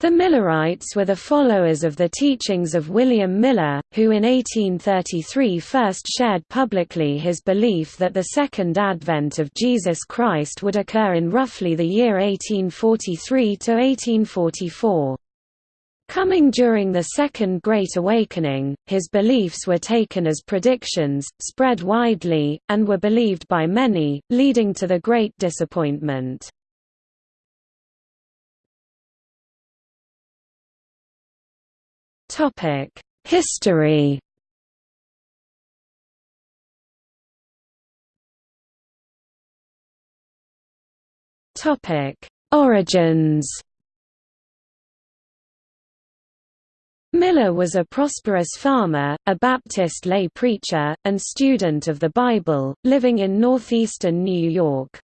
The Millerites were the followers of the teachings of William Miller, who in 1833 first shared publicly his belief that the second advent of Jesus Christ would occur in roughly the year 1843 to 1844. Coming during the Second Great Awakening, his beliefs were taken as predictions, spread widely, and were believed by many, leading to the Great Disappointment. History. Topic: Origins. Miller was a prosperous farmer, a Baptist lay preacher, and student of the Bible, living in northeastern New York.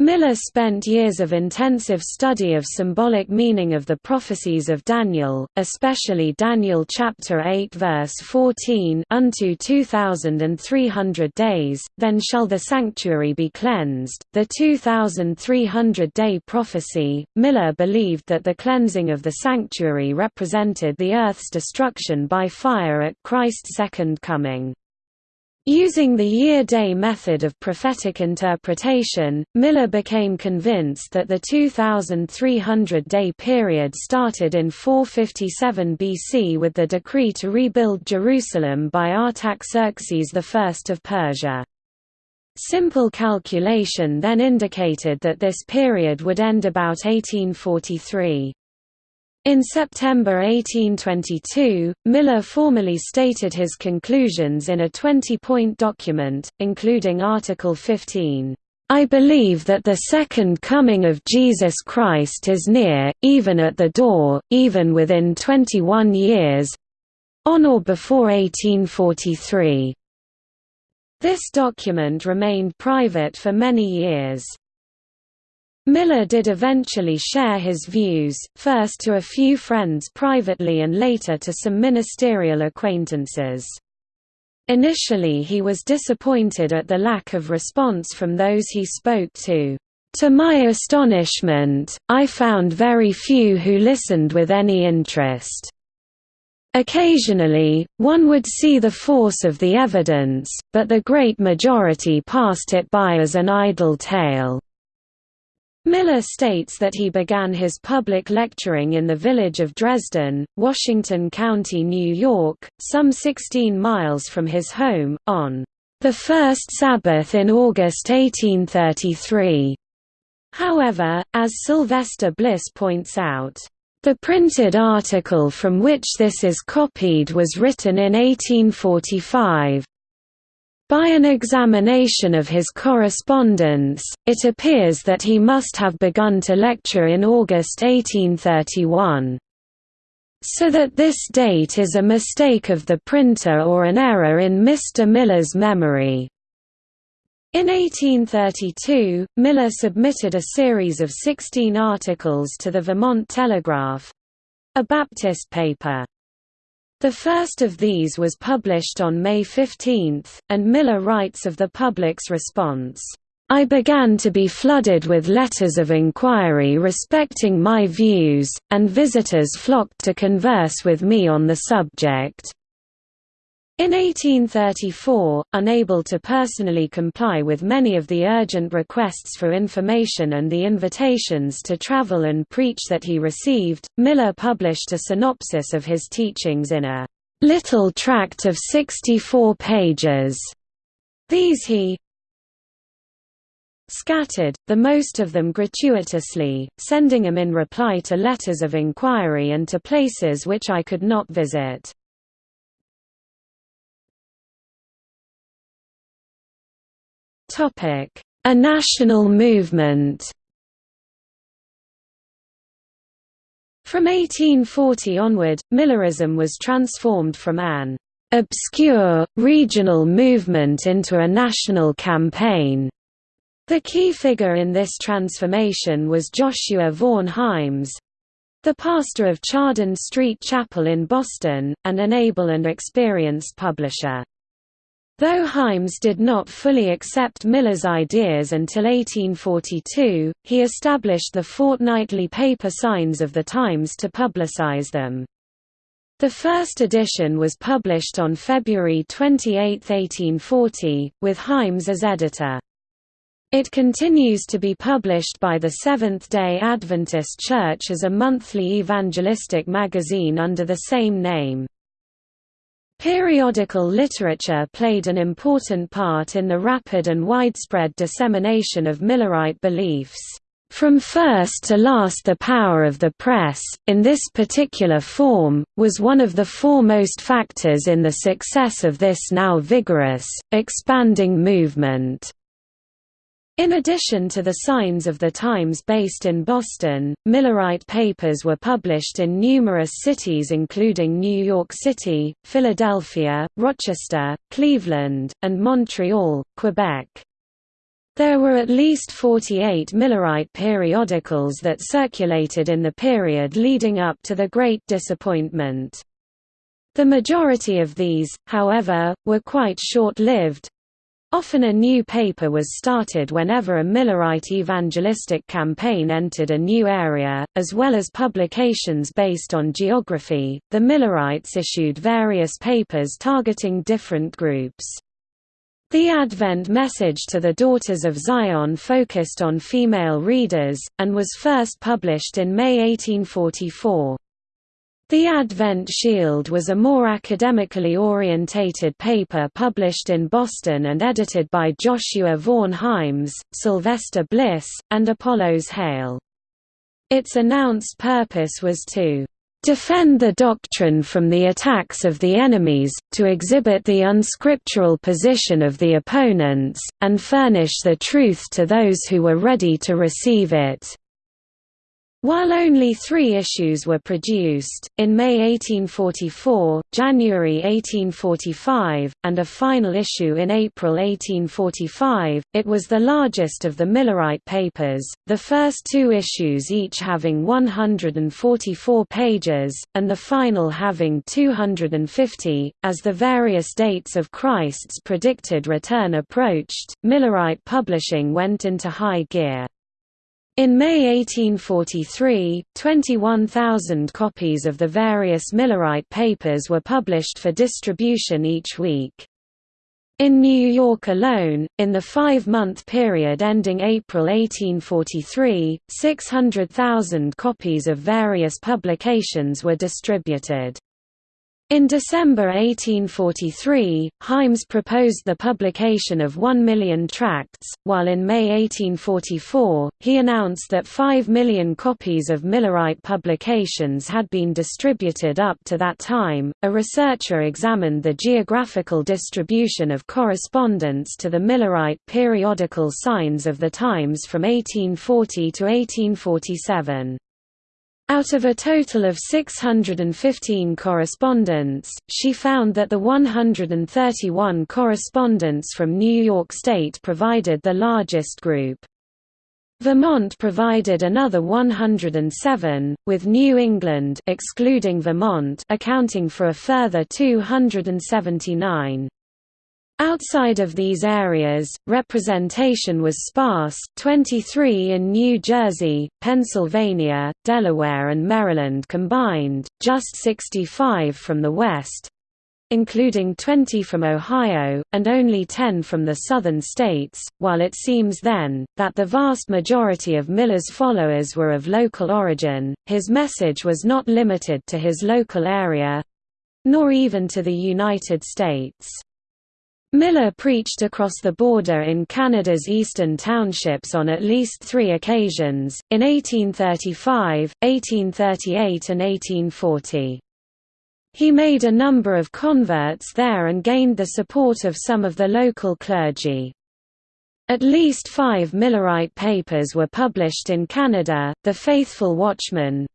Miller spent years of intensive study of symbolic meaning of the prophecies of Daniel, especially Daniel chapter 8 verse 14 unto 2300 days, then shall the sanctuary be cleansed. The 2300-day prophecy, Miller believed that the cleansing of the sanctuary represented the earth's destruction by fire at Christ's second coming. Using the year-day method of prophetic interpretation, Miller became convinced that the 2,300-day period started in 457 BC with the decree to rebuild Jerusalem by Artaxerxes I of Persia. Simple calculation then indicated that this period would end about 1843. In September 1822, Miller formally stated his conclusions in a 20-point document, including Article 15. I believe that the second coming of Jesus Christ is near, even at the door, even within 21 years—on or before 1843. This document remained private for many years. Miller did eventually share his views, first to a few friends privately and later to some ministerial acquaintances. Initially he was disappointed at the lack of response from those he spoke to. To my astonishment, I found very few who listened with any interest. Occasionally, one would see the force of the evidence, but the great majority passed it by as an idle tale. Miller states that he began his public lecturing in the village of Dresden, Washington County, New York, some 16 miles from his home, on the first Sabbath in August 1833. However, as Sylvester Bliss points out, the printed article from which this is copied was written in 1845. By an examination of his correspondence, it appears that he must have begun to lecture in August 1831. So that this date is a mistake of the printer or an error in Mr. Miller's memory. In 1832, Miller submitted a series of 16 articles to the Vermont Telegraph—a Baptist paper. The first of these was published on May 15, and Miller writes of the public's response, "...I began to be flooded with letters of inquiry respecting my views, and visitors flocked to converse with me on the subject." In 1834, unable to personally comply with many of the urgent requests for information and the invitations to travel and preach that he received, Miller published a synopsis of his teachings in a little tract of 64 pages. These he scattered, the most of them gratuitously, sending them in reply to letters of inquiry and to places which I could not visit. A national movement From 1840 onward, Millerism was transformed from an obscure, regional movement into a national campaign. The key figure in this transformation was Joshua Vaughan Himes, the pastor of Chardon Street Chapel in Boston, and an able and experienced publisher. Though Himes did not fully accept Miller's ideas until 1842, he established the fortnightly paper Signs of the Times to publicize them. The first edition was published on February 28, 1840, with Himes as editor. It continues to be published by the Seventh-day Adventist Church as a monthly evangelistic magazine under the same name. Periodical literature played an important part in the rapid and widespread dissemination of Millerite beliefs. From first to last the power of the press, in this particular form, was one of the foremost factors in the success of this now vigorous, expanding movement. In addition to the Signs of the Times based in Boston, Millerite papers were published in numerous cities including New York City, Philadelphia, Rochester, Cleveland, and Montreal, Quebec. There were at least 48 Millerite periodicals that circulated in the period leading up to the Great Disappointment. The majority of these, however, were quite short-lived, Often a new paper was started whenever a Millerite evangelistic campaign entered a new area, as well as publications based on geography. The Millerites issued various papers targeting different groups. The Advent message to the Daughters of Zion focused on female readers, and was first published in May 1844. The Advent Shield was a more academically orientated paper published in Boston and edited by Joshua Vaughan Himes, Sylvester Bliss, and Apollos Hale. Its announced purpose was to defend the doctrine from the attacks of the enemies, to exhibit the unscriptural position of the opponents, and furnish the truth to those who were ready to receive it. While only three issues were produced, in May 1844, January 1845, and a final issue in April 1845, it was the largest of the Millerite papers, the first two issues each having 144 pages, and the final having 250. As the various dates of Christ's predicted return approached, Millerite publishing went into high gear. In May 1843, 21,000 copies of the various Millerite papers were published for distribution each week. In New York alone, in the five-month period ending April 1843, 600,000 copies of various publications were distributed. In December 1843, Himes proposed the publication of one million tracts, while in May 1844, he announced that five million copies of Millerite publications had been distributed up to that time. A researcher examined the geographical distribution of correspondence to the Millerite periodical Signs of the Times from 1840 to 1847. Out of a total of 615 correspondents, she found that the 131 correspondents from New York State provided the largest group. Vermont provided another 107, with New England excluding Vermont accounting for a further 279. Outside of these areas, representation was sparse 23 in New Jersey, Pennsylvania, Delaware and Maryland combined, just 65 from the West, including 20 from Ohio, and only 10 from the southern states, while it seems then, that the vast majority of Miller's followers were of local origin, his message was not limited to his local area—nor even to the United States. Miller preached across the border in Canada's eastern townships on at least three occasions, in 1835, 1838 and 1840. He made a number of converts there and gained the support of some of the local clergy. At least five Millerite papers were published in Canada, The Faithful Watchman,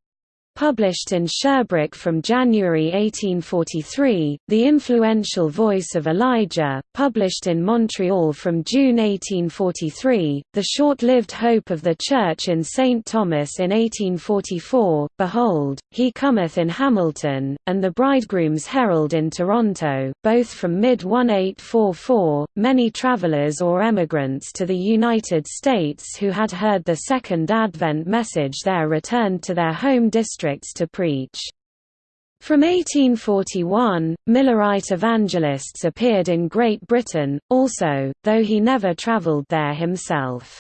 published in Sherbrooke from January 1843, The Influential Voice of Elijah, published in Montreal from June 1843, The Short-Lived Hope of the Church in St. Thomas in 1844, Behold, He Cometh in Hamilton, and The Bridegroom's Herald in Toronto, both from mid-1844, many travelers or emigrants to the United States who had heard the Second Advent message there returned to their home district districts to preach. From 1841, Millerite evangelists appeared in Great Britain, also, though he never travelled there himself.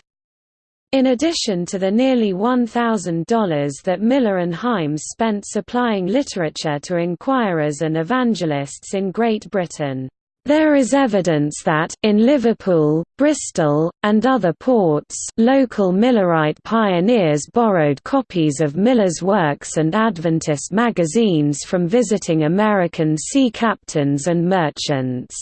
In addition to the nearly $1,000 that Miller and Himes spent supplying literature to inquirers and evangelists in Great Britain, there is evidence that, in Liverpool, Bristol, and other ports local Millerite pioneers borrowed copies of Miller's works and Adventist magazines from visiting American sea captains and merchants.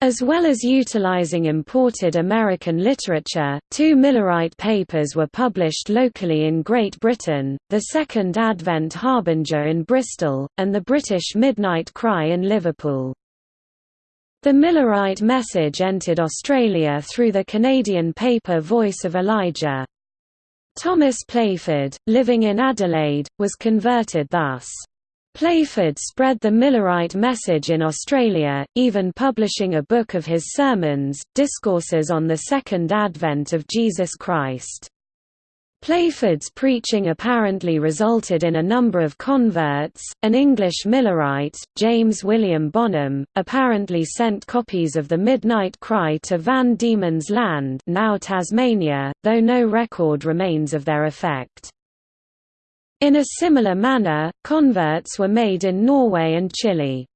As well as utilizing imported American literature, two Millerite papers were published locally in Great Britain, the Second Advent Harbinger in Bristol, and the British Midnight Cry in Liverpool. The Millerite message entered Australia through the Canadian paper Voice of Elijah. Thomas Playford, living in Adelaide, was converted thus. Playford spread the Millerite message in Australia, even publishing a book of his sermons, Discourses on the Second Advent of Jesus Christ. Playford's preaching apparently resulted in a number of converts. An English Millerite, James William Bonham, apparently sent copies of the Midnight Cry to Van Diemen's Land, now Tasmania, though no record remains of their effect. In a similar manner, converts were made in Norway and Chile.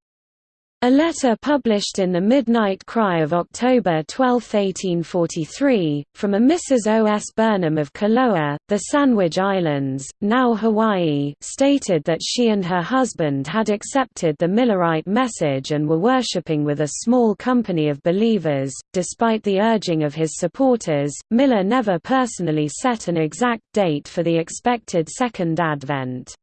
A letter published in the Midnight Cry of October 12, 1843, from a Mrs. O. S. Burnham of Koloa, the Sandwich Islands, now Hawaii, stated that she and her husband had accepted the Millerite message and were worshipping with a small company of believers. Despite the urging of his supporters, Miller never personally set an exact date for the expected Second Advent.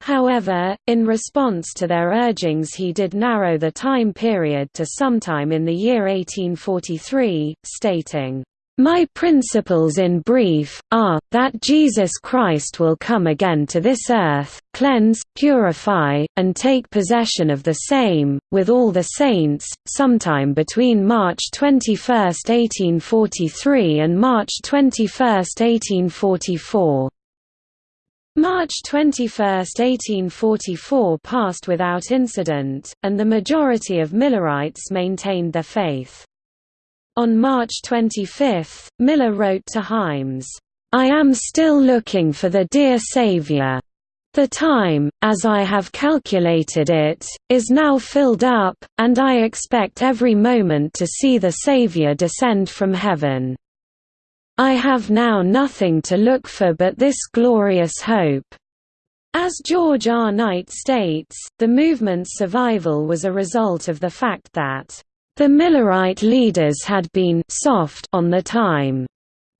However, in response to their urgings he did narrow the time period to sometime in the year 1843, stating, "...my principles in brief, are, that Jesus Christ will come again to this earth, cleanse, purify, and take possession of the same, with all the saints, sometime between March 21, 1843 and March 21, 1844." March 21, 1844 passed without incident, and the majority of Millerites maintained their faith. On March 25, Miller wrote to Himes, "'I am still looking for the dear Saviour. The time, as I have calculated it, is now filled up, and I expect every moment to see the Saviour descend from heaven.' I have now nothing to look for but this glorious hope. As George R. Knight states, the movement's survival was a result of the fact that the Millerite leaders had been soft on the time.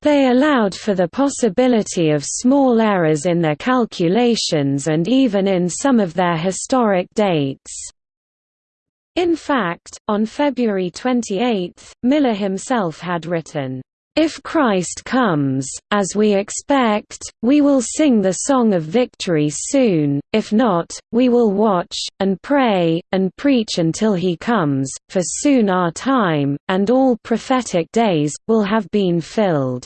They allowed for the possibility of small errors in their calculations and even in some of their historic dates. In fact, on February 28, Miller himself had written, if Christ comes, as we expect, we will sing the song of victory soon, if not, we will watch, and pray, and preach until he comes, for soon our time, and all prophetic days, will have been filled.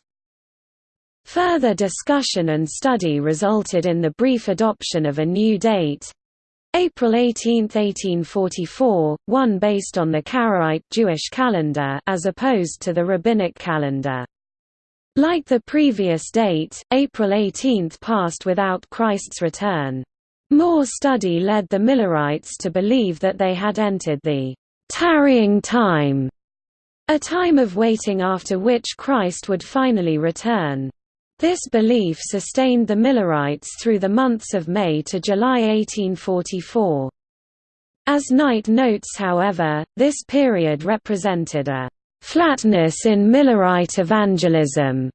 Further discussion and study resulted in the brief adoption of a new date, April 18, 1844, one based on the Karaite Jewish calendar as opposed to the rabbinic calendar. Like the previous date, April 18 passed without Christ's return. More study led the Millerites to believe that they had entered the tarrying time, a time of waiting after which Christ would finally return. This belief sustained the Millerites through the months of May to July 1844. As Knight notes however, this period represented a «flatness in Millerite evangelism»,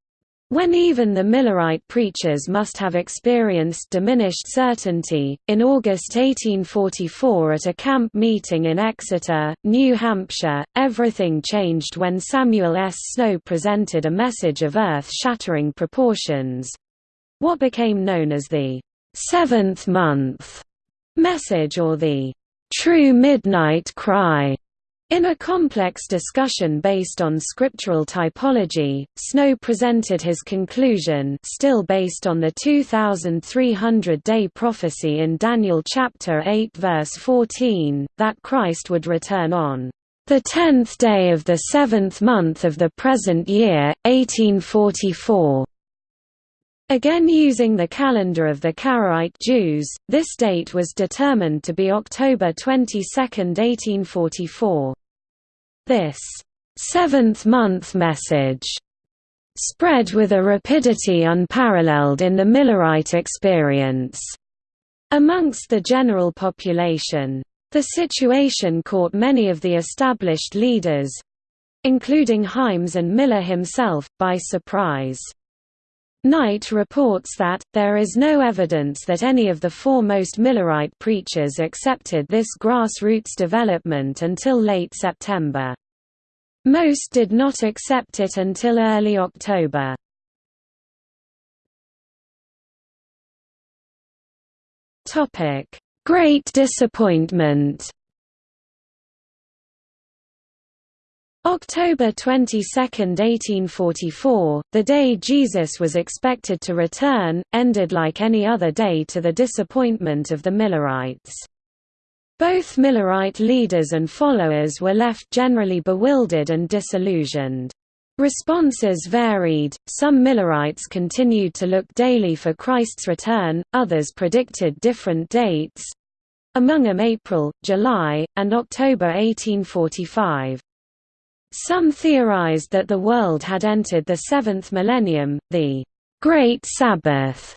when even the Millerite preachers must have experienced diminished certainty, in August 1844 at a camp meeting in Exeter, New Hampshire, everything changed when Samuel S. Snow presented a message of earth-shattering proportions—what became known as the seventh month message or the true midnight cry. In a complex discussion based on scriptural typology, Snow presented his conclusion still based on the 2300-day prophecy in Daniel chapter 8 verse 14, that Christ would return on the tenth day of the seventh month of the present year, 1844. Again using the calendar of the Karaite Jews, this date was determined to be October 22, 1844. This seventh-month message spread with a rapidity unparalleled in the Millerite experience amongst the general population. The situation caught many of the established leaders—including Himes and Miller himself, by surprise. Knight reports that, there is no evidence that any of the foremost Millerite preachers accepted this grassroots development until late September. Most did not accept it until early October. Great disappointment October 22, 1844, the day Jesus was expected to return, ended like any other day to the disappointment of the Millerites. Both Millerite leaders and followers were left generally bewildered and disillusioned. Responses varied, some Millerites continued to look daily for Christ's return, others predicted different dates—among them April, July, and October 1845. Some theorized that the world had entered the seventh millennium, the Great Sabbath,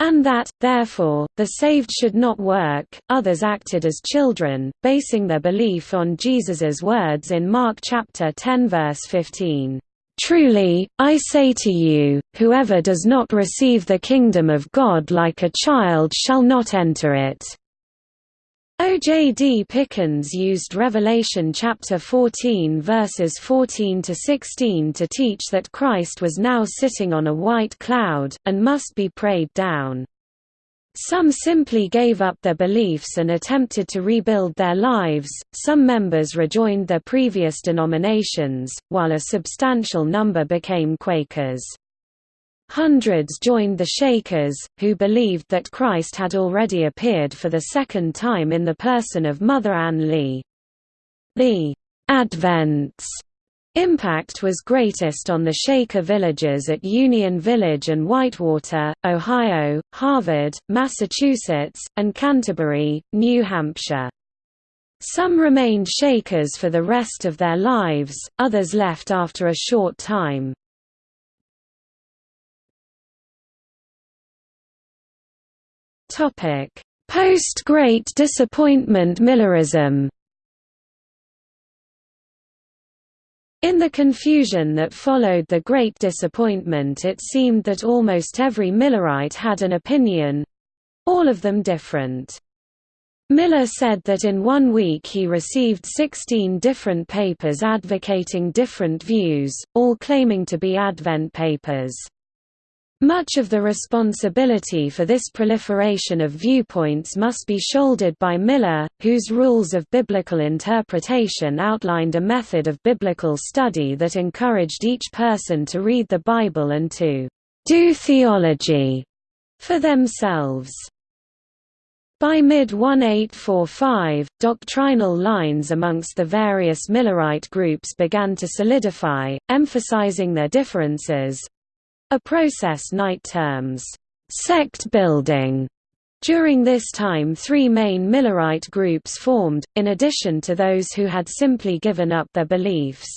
and that, therefore, the saved should not work. Others acted as children, basing their belief on Jesus's words in Mark chapter 10 verse 15. Truly, I say to you, whoever does not receive the kingdom of God like a child shall not enter it. O. J. D. Pickens used Revelation chapter 14 verses 14 to 16 to teach that Christ was now sitting on a white cloud, and must be prayed down. Some simply gave up their beliefs and attempted to rebuild their lives, some members rejoined their previous denominations, while a substantial number became Quakers. Hundreds joined the Shakers, who believed that Christ had already appeared for the second time in the person of Mother Ann Lee. The Advent's impact was greatest on the Shaker villages at Union Village and Whitewater, Ohio, Harvard, Massachusetts, and Canterbury, New Hampshire. Some remained Shakers for the rest of their lives, others left after a short time. Post-Great Disappointment Millerism In the confusion that followed the Great Disappointment it seemed that almost every Millerite had an opinion—all of them different. Miller said that in one week he received 16 different papers advocating different views, all claiming to be Advent papers. Much of the responsibility for this proliferation of viewpoints must be shouldered by Miller, whose rules of biblical interpretation outlined a method of biblical study that encouraged each person to read the Bible and to do theology for themselves. By mid-1845, doctrinal lines amongst the various Millerite groups began to solidify, emphasizing their differences, a process Knight terms, sect building. During this time three main Millerite groups formed, in addition to those who had simply given up their beliefs.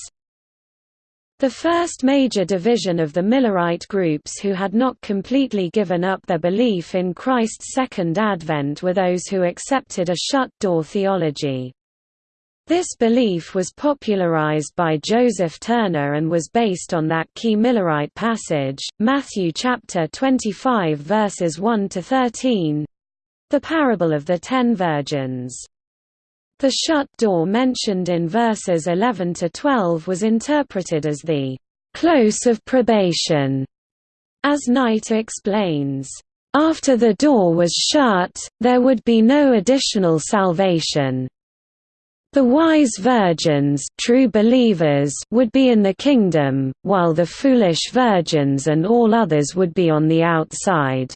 The first major division of the Millerite groups who had not completely given up their belief in Christ's second advent were those who accepted a shut-door theology. This belief was popularized by Joseph Turner and was based on that key Millerite passage, Matthew chapter 25 verses 1 to 13, the parable of the ten virgins. The shut door mentioned in verses 11 to 12 was interpreted as the close of probation, as Knight explains. After the door was shut, there would be no additional salvation. The wise virgins true believers would be in the kingdom, while the foolish virgins and all others would be on the outside.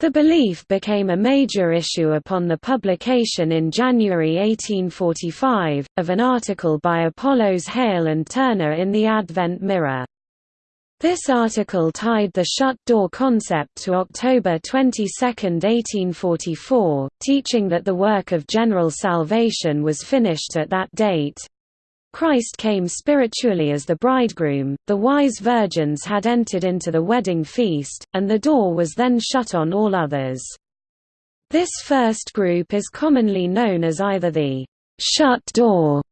The belief became a major issue upon the publication in January 1845, of an article by Apollos Hale and Turner in the Advent Mirror. This article tied the shut-door concept to October 22, 1844, teaching that the work of general salvation was finished at that date. Christ came spiritually as the bridegroom, the wise virgins had entered into the wedding feast, and the door was then shut on all others. This first group is commonly known as either the «shut door»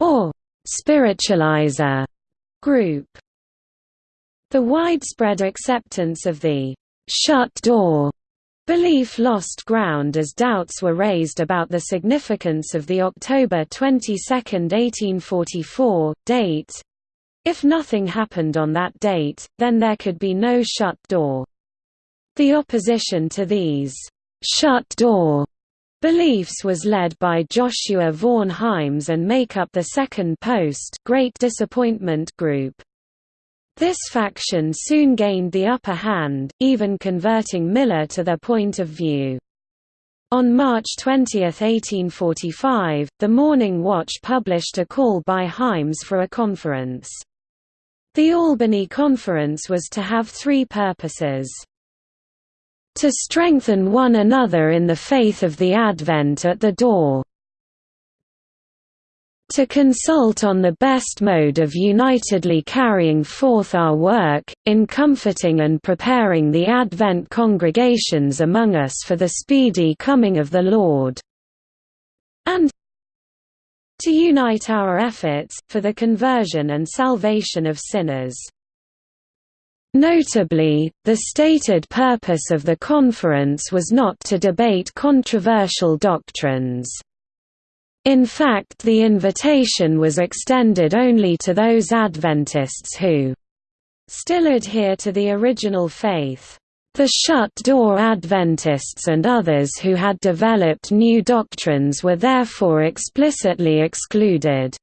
or «spiritualizer» group. The widespread acceptance of the «shut door» belief lost ground as doubts were raised about the significance of the October 22, 1844, date. If nothing happened on that date, then there could be no shut door. The opposition to these «shut door» beliefs was led by Joshua Vaughan Himes and make up the Second Post Great Disappointment group. This faction soon gained the upper hand, even converting Miller to their point of view. On March 20, 1845, the Morning Watch published a call by Himes for a conference. The Albany Conference was to have three purposes. To strengthen one another in the faith of the Advent at the door, to consult on the best mode of unitedly carrying forth our work, in comforting and preparing the Advent congregations among us for the speedy coming of the Lord, and to unite our efforts, for the conversion and salvation of sinners. Notably, the stated purpose of the conference was not to debate controversial doctrines. In fact the invitation was extended only to those Adventists who still adhere to the original faith. The shut-door Adventists and others who had developed new doctrines were therefore explicitly excluded.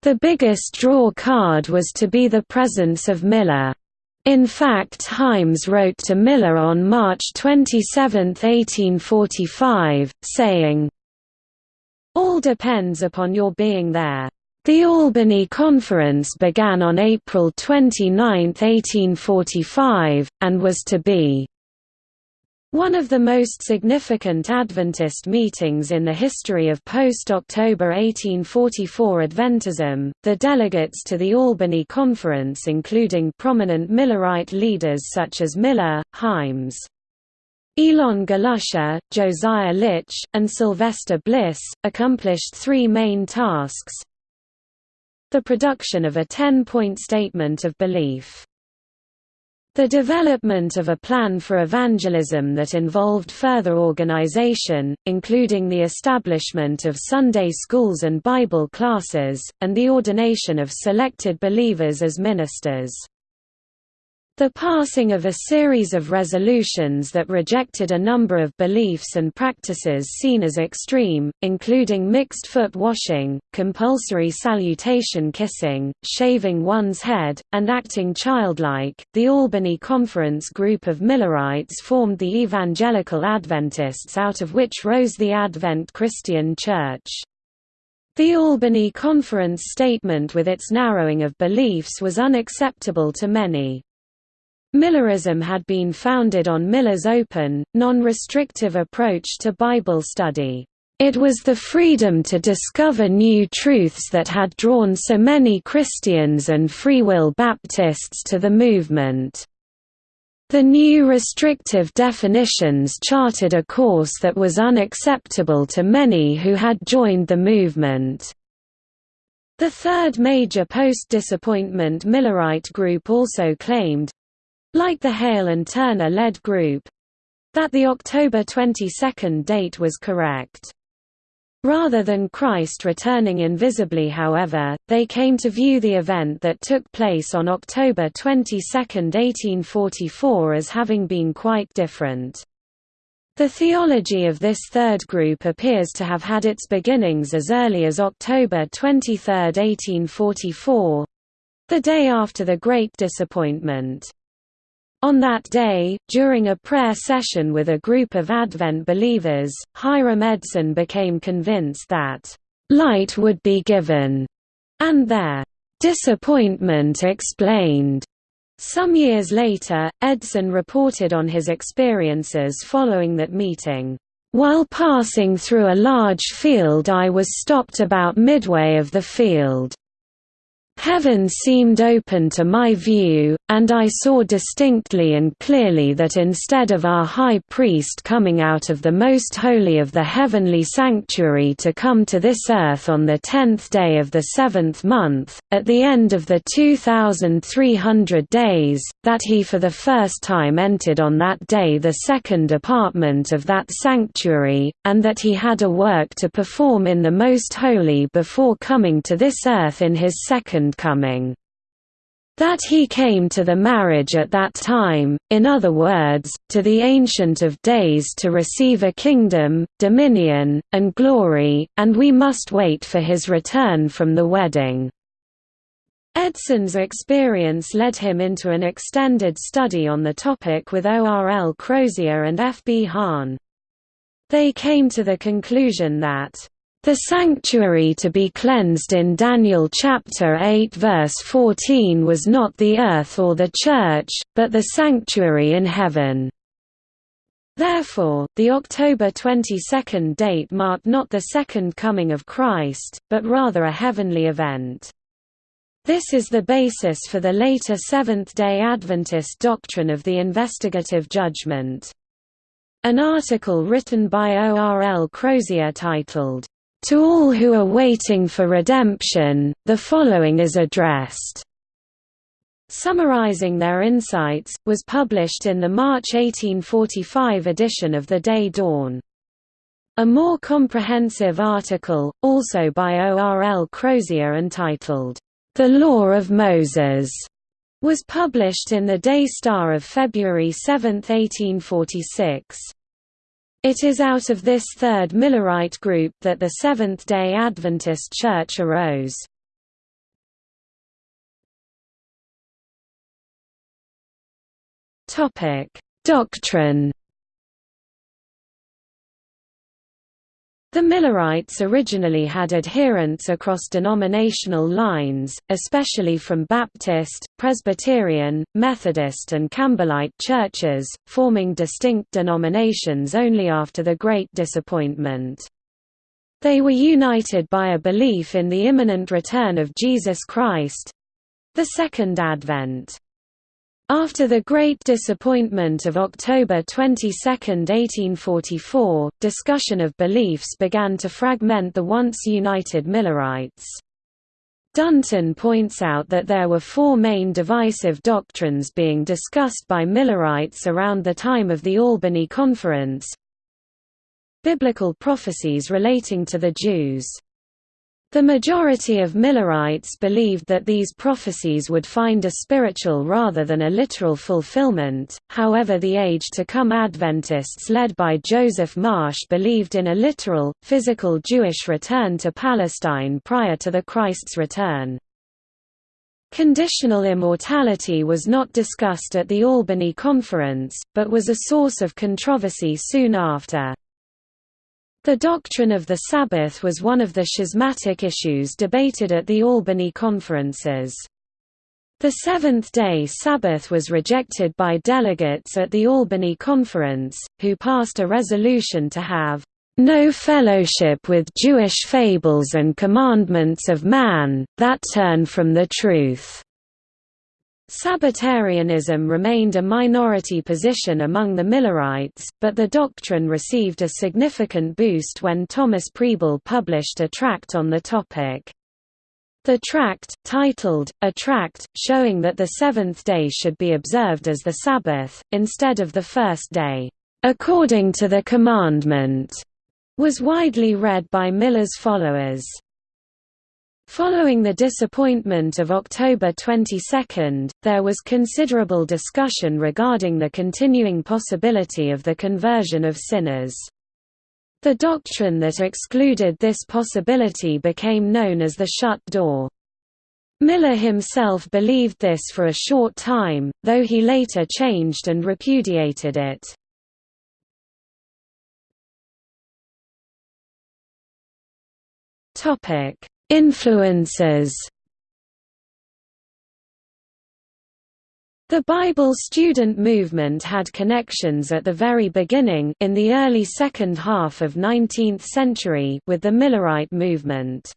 The biggest draw card was to be the presence of Miller. In fact Himes wrote to Miller on March 27, 1845, saying, all depends upon your being there. The Albany Conference began on April 29, 1845, and was to be one of the most significant Adventist meetings in the history of post-October 1844 Adventism, the delegates to the Albany Conference including prominent Millerite leaders such as Miller, Himes, Elon Galusha, Josiah Litch, and Sylvester Bliss, accomplished three main tasks. The production of a ten-point statement of belief. The development of a plan for evangelism that involved further organization, including the establishment of Sunday schools and Bible classes, and the ordination of selected believers as ministers. The passing of a series of resolutions that rejected a number of beliefs and practices seen as extreme, including mixed foot washing, compulsory salutation kissing, shaving one's head, and acting childlike. The Albany Conference group of Millerites formed the Evangelical Adventists out of which rose the Advent Christian Church. The Albany Conference statement with its narrowing of beliefs was unacceptable to many. Millerism had been founded on Miller's open, non-restrictive approach to Bible study. It was the freedom to discover new truths that had drawn so many Christians and Free Will Baptists to the movement. The new restrictive definitions charted a course that was unacceptable to many who had joined the movement. The third major post-disappointment Millerite group also claimed—like the Hale and Turner-led group—that the October 22 date was correct. Rather than Christ returning invisibly however, they came to view the event that took place on October 22, 1844 as having been quite different. The theology of this third group appears to have had its beginnings as early as October 23, 1844—the day after the Great Disappointment. On that day, during a prayer session with a group of Advent believers, Hiram Edson became convinced that, "...light would be given," and their "...disappointment explained." Some years later, Edson reported on his experiences following that meeting. While passing through a large field I was stopped about midway of the field. Heaven seemed open to my view, and I saw distinctly and clearly that instead of our high priest coming out of the most holy of the heavenly sanctuary to come to this earth on the tenth day of the seventh month, at the end of the 2,300 days, that he for the first time entered on that day the second apartment of that sanctuary, and that he had a work to perform in the most holy before coming to this earth in his second coming. That he came to the marriage at that time, in other words, to the Ancient of Days to receive a kingdom, dominion, and glory, and we must wait for his return from the wedding. Edson's experience led him into an extended study on the topic with O. R. L. Crozier and F. B. Hahn. They came to the conclusion that the sanctuary to be cleansed in Daniel chapter 8 verse 14 was not the earth or the church, but the sanctuary in heaven. Therefore, the October 22 date marked not the second coming of Christ, but rather a heavenly event. This is the basis for the later Seventh-day Adventist doctrine of the investigative judgment. An article written by O. R. L. Crozier titled, to all who are waiting for redemption, the following is addressed. Summarizing their insights, was published in the March 1845 edition of The Day Dawn. A more comprehensive article, also by O. R. L. Crozier entitled, The Law of Moses, was published in the Day Star of February 7, 1846. It is out of this third Millerite group that the Seventh-day Adventist Church arose. Doctrine The Millerites originally had adherents across denominational lines, especially from Baptist, Presbyterian, Methodist and Campbellite churches, forming distinct denominations only after the Great Disappointment. They were united by a belief in the imminent return of Jesus Christ—the Second Advent. After the Great Disappointment of October 22, 1844, discussion of beliefs began to fragment the once united Millerites. Dunton points out that there were four main divisive doctrines being discussed by Millerites around the time of the Albany Conference. Biblical prophecies relating to the Jews the majority of Millerites believed that these prophecies would find a spiritual rather than a literal fulfillment, however the age-to-come Adventists led by Joseph Marsh believed in a literal, physical Jewish return to Palestine prior to the Christ's return. Conditional immortality was not discussed at the Albany Conference, but was a source of controversy soon after. The doctrine of the Sabbath was one of the schismatic issues debated at the Albany conferences. The seventh-day Sabbath was rejected by delegates at the Albany Conference, who passed a resolution to have no fellowship with Jewish fables and commandments of man, that turn from the truth. Sabbatarianism remained a minority position among the Millerites, but the doctrine received a significant boost when Thomas Preble published a tract on the topic. The tract, titled, A Tract, showing that the seventh day should be observed as the Sabbath, instead of the first day, according to the commandment, was widely read by Miller's followers. Following the disappointment of October 22, there was considerable discussion regarding the continuing possibility of the conversion of sinners. The doctrine that excluded this possibility became known as the shut door. Miller himself believed this for a short time, though he later changed and repudiated it. Topic Influences The Bible student movement had connections at the very beginning in the early second half of 19th century with the Millerite movement.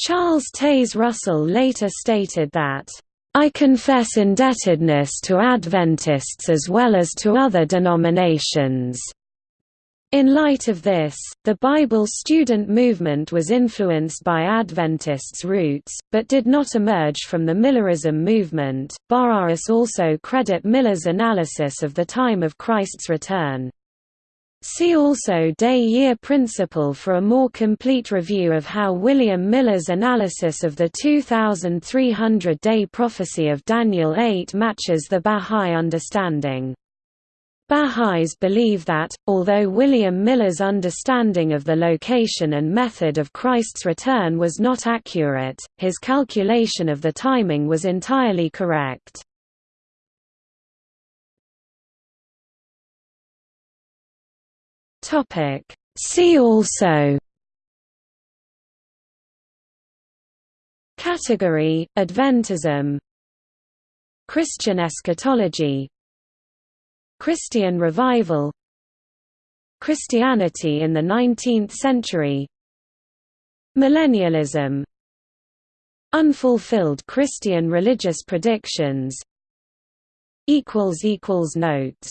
Charles Taze Russell later stated that, "...I confess indebtedness to Adventists as well as to other denominations." In light of this, the Bible student movement was influenced by Adventists' roots, but did not emerge from the Millerism movement. Bahá'ís also credit Miller's analysis of the time of Christ's return. See also Day-Year Principle for a more complete review of how William Miller's analysis of the 2300-day prophecy of Daniel 8 matches the Bahá'í understanding. Baha'is believe that, although William Miller's understanding of the location and method of Christ's return was not accurate, his calculation of the timing was entirely correct. See also Category, Adventism Christian eschatology Christian revival Christianity in the 19th century Millennialism Unfulfilled Christian religious predictions Notes